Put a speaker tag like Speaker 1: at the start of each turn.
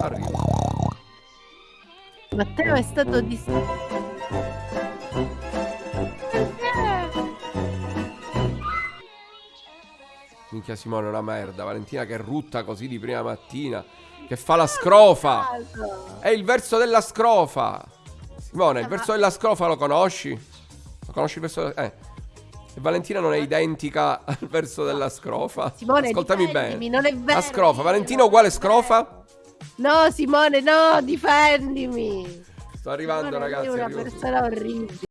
Speaker 1: arrivo.
Speaker 2: Matteo è stato distratto.
Speaker 1: Minchia Simone è una merda. Valentina che rutta così di prima mattina. Che fa la scrofa. È il verso della scrofa. Simone, il verso della scrofa lo conosci? Lo conosci il verso della... Eh. E Valentina non è identica al verso della scrofa.
Speaker 2: Simone,
Speaker 1: Ascoltami bene.
Speaker 2: non è vero.
Speaker 1: La scrofa. Valentina uguale scrofa?
Speaker 2: No, Simone, no, difendimi.
Speaker 1: Sto arrivando
Speaker 2: Simone,
Speaker 1: ragazzi.
Speaker 2: Sei una
Speaker 1: arrivo
Speaker 2: persona orribile.